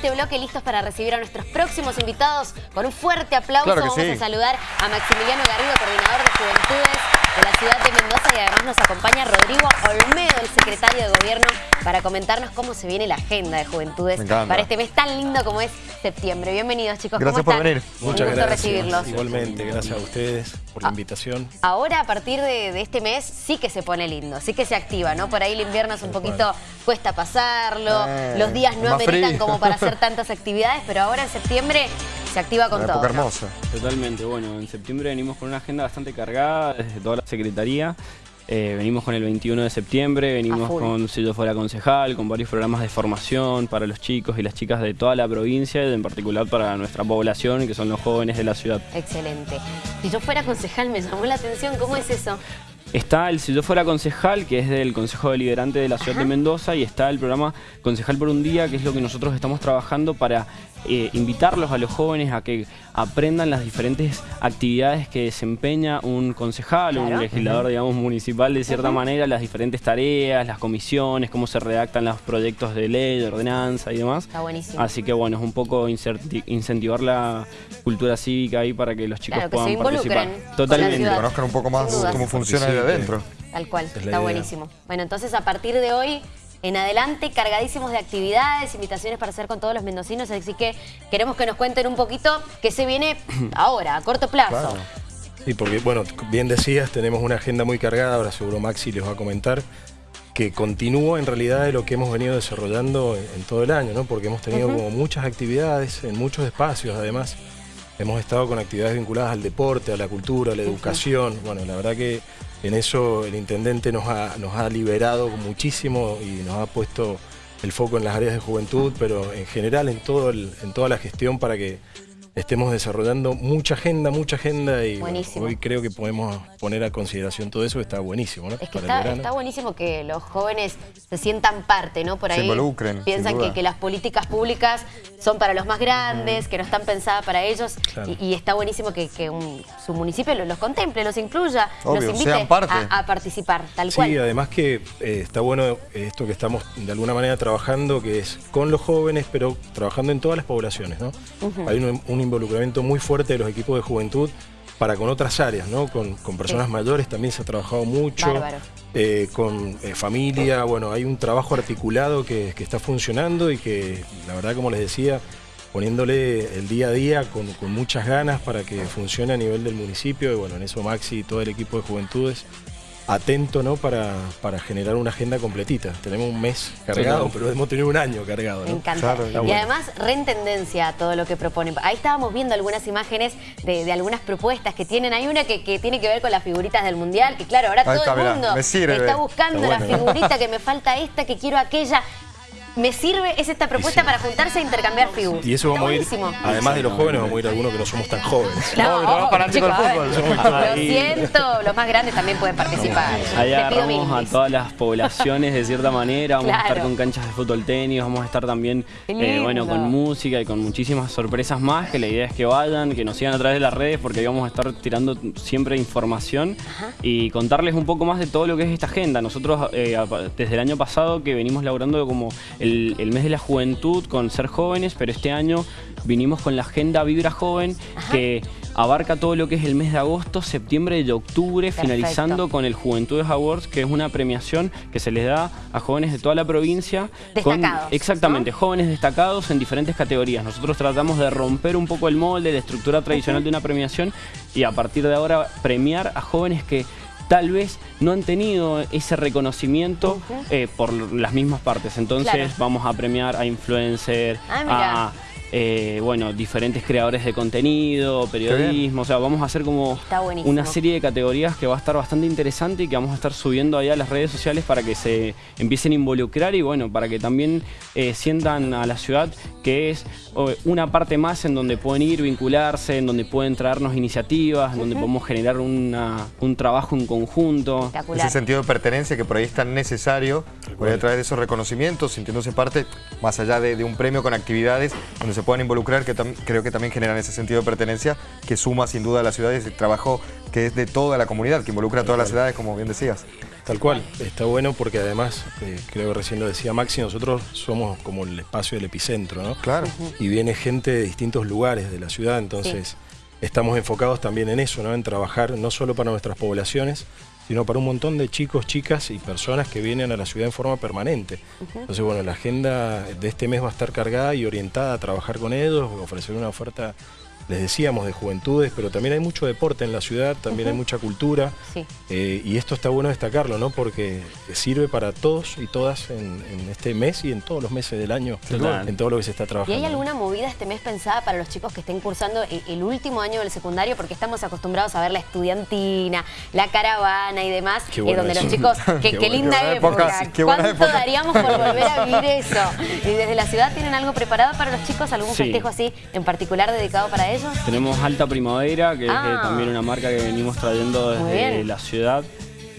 este bloque listos para recibir a nuestros próximos invitados. Con un fuerte aplauso vamos a saludar a Maximiliano Garrido, coordinador de Juventudes de la ciudad de Mendoza y además nos acompaña Rodrigo Olmedo, el secretario de Gobierno, para comentarnos cómo se viene la agenda de Juventudes para este mes tan lindo como es septiembre. Bienvenidos chicos, gracias por venir. Muchas gracias. recibirlos. Igualmente, gracias a ustedes por la ah, invitación. Ahora a partir de, este mes sí que se pone lindo, sí que se activa, ¿no? Por ahí el invierno es un poquito, cuesta pasarlo, eh, los días no ameritan como para hacer tantas actividades, pero ahora en septiembre se activa con todo. hermosa. Totalmente, bueno, en septiembre venimos con una agenda bastante cargada desde toda la Secretaría. Eh, venimos con el 21 de septiembre, venimos con Si yo fuera concejal, con varios programas de formación para los chicos y las chicas de toda la provincia y en particular para nuestra población, que son los jóvenes de la ciudad. Excelente. Si yo fuera concejal, me llamó la atención, ¿cómo es eso? Está el Si yo fuera concejal, que es del Consejo Deliberante de la Ciudad de Mendoza, y está el programa Concejal por un Día, que es lo que nosotros estamos trabajando para eh, invitarlos a los jóvenes a que aprendan las diferentes actividades que desempeña un concejal o un legislador, digamos, municipal de cierta manera, las diferentes tareas, las comisiones, cómo se redactan los proyectos de ley, de ordenanza y demás. Está buenísimo. Así que bueno, es un poco incentivar la cultura cívica ahí para que los chicos puedan participar. Totalmente. Que conozcan un poco más cómo funciona adentro. Tal cual, está buenísimo. Bueno, entonces a partir de hoy en adelante, cargadísimos de actividades, invitaciones para hacer con todos los mendocinos, así que queremos que nos cuenten un poquito qué se viene ahora, a corto plazo. Sí, porque, bueno, bien decías, tenemos una agenda muy cargada, ahora seguro Maxi les va a comentar, que continúa en realidad de lo que hemos venido desarrollando en, todo el año, ¿no? Porque hemos tenido como muchas actividades en muchos espacios, además. Hemos estado con actividades vinculadas al deporte, a la cultura, a la educación. Bueno, la verdad que en eso el intendente nos ha, nos ha liberado muchísimo y nos ha puesto el foco en las áreas de juventud, pero en general en, todo en toda la gestión para que estemos desarrollando mucha agenda, mucha agenda y hoy creo que podemos poner a consideración todo eso, está buenísimo, ¿no? Es que está, buenísimo que los jóvenes se sientan parte, ¿no? Por ahí involucren, piensan que, las políticas públicas son para los más grandes, que no están pensadas para ellos y, está buenísimo que, su municipio los, contemple, los incluya, los invite a, participar, tal cual. Sí, además que eh, está bueno esto que estamos de alguna manera trabajando, que es con los jóvenes, pero trabajando en todas las poblaciones, ¿no? Hay un involucramiento muy fuerte de los equipos de juventud para con otras áreas, ¿no? Con, personas mayores también se ha trabajado mucho, eh, con eh, familia, bueno, hay un trabajo articulado que, está funcionando y que la verdad, como les decía, poniéndole el día a día con, con muchas ganas para que funcione a nivel del municipio y bueno, en eso Maxi y todo el equipo de juventudes atento ¿no? para, para generar una agenda completita. Tenemos un mes cargado, pero hemos tenido un año cargado. Me encanta. y además, reentendencia todo lo que proponen. Ahí estábamos viendo algunas imágenes de, algunas propuestas que tienen. Hay una que, tiene que ver con las figuritas del Mundial, que claro, ahora todo el mundo está buscando la figurita, que me falta esta, que quiero aquella me sirve, es esta propuesta para juntarse e intercambiar figuras. Y eso vamos a ir, además de los jóvenes, vamos a ir a algunos que no somos tan jóvenes. No, no, para chicos, fútbol. Lo siento, los más grandes también pueden participar. Ahí agarramos a todas las poblaciones de cierta manera, vamos a estar con canchas de fútbol tenis, vamos a estar también eh, bueno, con música y con muchísimas sorpresas más, que la idea es que vayan, que nos sigan a través de las redes porque ahí vamos a estar tirando siempre información y contarles un poco más de todo lo que es esta agenda. Nosotros eh, desde el año pasado que venimos laburando como el, mes de la juventud con ser jóvenes, pero este año vinimos con la agenda Vibra Joven que abarca todo lo que es el mes de agosto, septiembre y octubre, finalizando con el Juventudes Awards, que es una premiación que se les da a jóvenes de toda la provincia. Destacados. exactamente, jóvenes destacados en diferentes categorías. Nosotros tratamos de romper un poco el molde, la estructura tradicional de una premiación y a partir de ahora premiar a jóvenes que tal vez no han tenido ese reconocimiento eh, por las mismas partes. Entonces vamos a premiar a influencer, ah, a eh, bueno, diferentes creadores de contenido, periodismo, o sea, vamos a hacer como una serie de categorías que va a estar bastante interesante y que vamos a estar subiendo allá a las redes sociales para que se empiecen a involucrar y bueno, para que también eh, sientan a la ciudad que es una parte más en donde pueden ir, vincularse, en donde pueden traernos iniciativas, en donde podemos generar un trabajo en conjunto. Ese sentido de pertenencia que por ahí es tan necesario, por a través de esos reconocimientos, sintiéndose parte, más allá de, de un premio con actividades donde se se puedan involucrar, que creo que también generan ese sentido de pertenencia que suma sin duda a la ciudad y ese trabajo que es de toda la comunidad, que involucra a todas las ciudades, como bien decías. Tal cual, está bueno porque además, eh, creo que recién lo decía Maxi, nosotros somos como el espacio del epicentro, ¿no? Claro. Y viene gente de distintos lugares de la ciudad, entonces estamos enfocados también en eso, ¿no? En trabajar no solo para nuestras poblaciones, sino para un montón de chicos, chicas y personas que vienen a la ciudad en forma permanente. Entonces, bueno, la agenda de este mes va a estar cargada y orientada a trabajar con ellos, ofrecer una oferta les decíamos, de juventudes, pero también hay mucho deporte en la ciudad, también hay mucha cultura. Eh, y esto está bueno destacarlo, ¿no? Porque sirve para todos y todas en, este mes y en todos los meses del año, en todo lo que se está trabajando. ¿Y hay alguna movida este mes pensada para los chicos que estén cursando el, último año del secundario? Porque estamos acostumbrados a ver la estudiantina, la caravana y demás, qué eh, donde los chicos, qué, linda época, ¿cuánto daríamos por volver a vivir eso? Y desde la ciudad tienen algo preparado para los chicos, algún festejo así en particular dedicado para ellos. Tenemos Alta Primavera, que es ah. también una marca que venimos trayendo desde la ciudad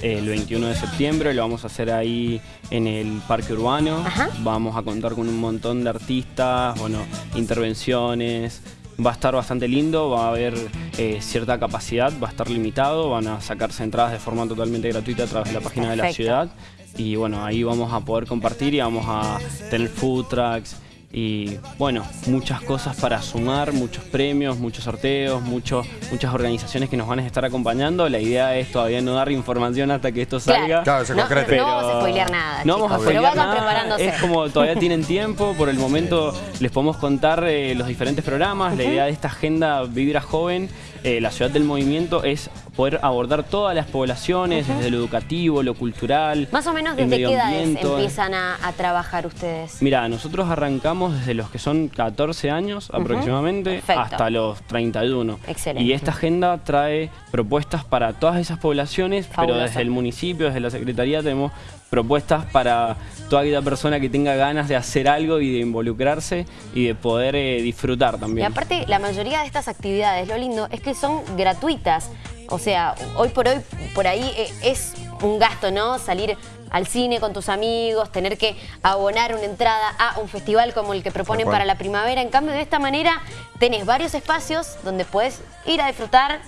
el 21 de septiembre, lo vamos a hacer ahí en el Parque Urbano. Vamos a contar con un montón de artistas, bueno, intervenciones. Va a estar bastante lindo, va a haber eh, cierta capacidad, va a estar limitado, van a sacarse entradas de forma totalmente gratuita a través de la página de la ciudad. Y bueno, ahí vamos a poder compartir y vamos a tener food trucks, y bueno, muchas cosas para sumar, muchos premios, muchos sorteos, muchos, muchas organizaciones que nos van a estar acompañando. La idea es todavía no dar información hasta que esto salga. Claro, no, no, vamos a spoilear nada, No vamos a spoilear nada. preparándose. Es como todavía tienen tiempo, por el momento les podemos contar eh, los diferentes programas. La idea de esta agenda Vibra Joven, eh, la ciudad del movimiento, es poder abordar todas las poblaciones, desde lo educativo, lo cultural. Más o menos desde qué edades empiezan a, trabajar ustedes. Mira, nosotros arrancamos desde los que son 14 años aproximadamente hasta los 31. Excelente. Y esta agenda trae propuestas para todas esas poblaciones, pero desde el municipio, desde la Secretaría tenemos propuestas para toda aquella persona que tenga ganas de hacer algo y de involucrarse y de poder eh, disfrutar también. Y aparte, la mayoría de estas actividades, lo lindo, es que son gratuitas. O sea, hoy por hoy, por ahí eh, es un gasto, ¿no? Salir al cine con tus amigos, tener que abonar una entrada a un festival como el que proponen para la primavera. En cambio, de esta manera tenés varios espacios donde puedes ir a disfrutar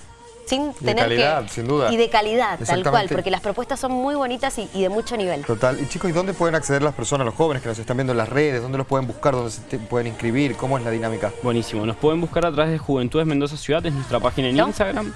sin tener de calidad, sin duda. Y de calidad, tal cual, porque las propuestas son muy bonitas y, de mucho nivel. Total. Y chicos, ¿y dónde pueden acceder las personas, los jóvenes que nos están viendo en las redes? ¿Dónde los pueden buscar? ¿Dónde se pueden inscribir? ¿Cómo es la dinámica? Buenísimo. Nos pueden buscar a través de Juventudes Mendoza Ciudad, es nuestra página en Instagram.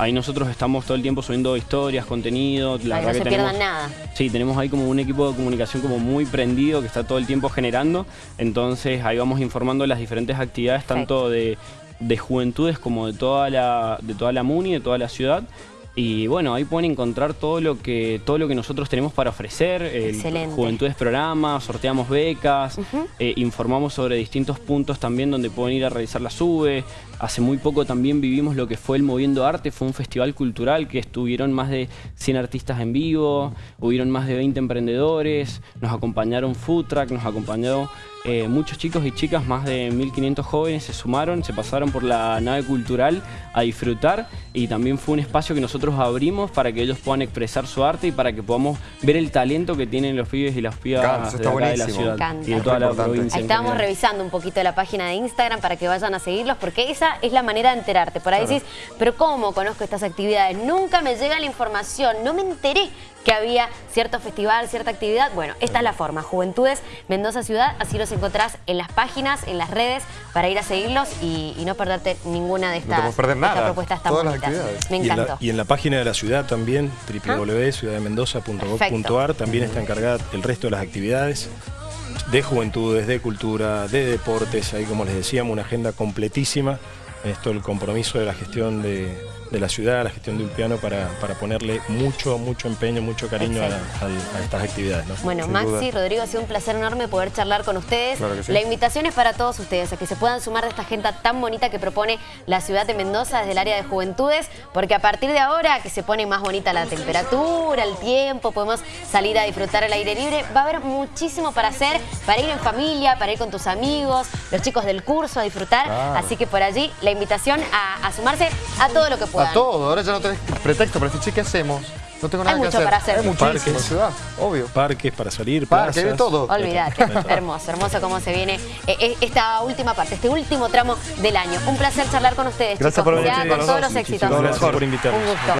Ahí nosotros estamos todo el tiempo subiendo historias, contenido. La no se pierdan nada. Sí, tenemos ahí como un equipo de comunicación como muy prendido que está todo el tiempo generando. Entonces ahí vamos informando las diferentes actividades, tanto de, de juventudes como de toda la, de toda la MUNI, de toda la ciudad. Y bueno, ahí pueden encontrar todo lo que, todo lo que nosotros tenemos para ofrecer. Excelente. Juventudes programas, sorteamos becas, eh, informamos sobre distintos puntos también donde pueden ir a realizar la SUBE. Hace muy poco también vivimos lo que fue el Moviendo Arte, fue un festival cultural que estuvieron más de 100 artistas en vivo, hubieron más de 20 emprendedores, nos acompañaron Food Truck, nos acompañó eh, muchos chicos y chicas, más de 1500 jóvenes se sumaron, se pasaron por la nave cultural a disfrutar y también fue un espacio que nosotros abrimos para que ellos puedan expresar su arte y para que podamos ver el talento que tienen los pibes y las pibas de, acá de la ciudad y de toda la provincia. Ahí estábamos revisando un poquito la página de Instagram para que vayan a seguirlos porque esa es la manera de enterarte. Por ahí decís, pero ¿cómo conozco estas actividades? Nunca me llega la información, no me enteré que había cierto festival, cierta actividad. Bueno, esta es la forma. Juventudes Mendoza Ciudad, así los encontrás en las páginas, en las redes, para ir a seguirlos y, no perderte ninguna de estas, propuestas tan bonitas. Me encantó. Y en, la, página de la ciudad también, www.ciudaddemendoza.gov.ar, también está encargada el resto de las actividades de juventudes, de cultura, de deportes, ahí como les decíamos, una agenda completísima. Esto el compromiso de la gestión de, de la ciudad, la gestión de Ulpiano, para, para ponerle mucho, mucho empeño, mucho cariño a, estas actividades. Bueno, Maxi, Rodrigo, ha sido un placer enorme poder charlar con ustedes. La invitación es para todos ustedes, a que se puedan sumar de esta agenda tan bonita que propone la ciudad de Mendoza desde el área de juventudes, porque a partir de ahora que se pone más bonita la temperatura, el tiempo, podemos salir a disfrutar el aire libre, va a haber muchísimo para hacer, para ir en familia, para ir con tus amigos, los chicos del curso a disfrutar, así que por allí la invitación a, a sumarse a todo lo que pueda. A todo, ahora ya no tenés pretexto para decir, che, ¿qué hacemos? No tengo nada Hay que mucho para hacer. Hay muchísimo ciudad, obvio. Parques para salir, Parques, de todo. Olvídate, hermoso, hermoso cómo se viene eh, eh, esta última parte, este último tramo del año. Un placer charlar con ustedes, Gracias chicos. por venir, con todos los éxitos. Gracias por invitarnos. Un gusto.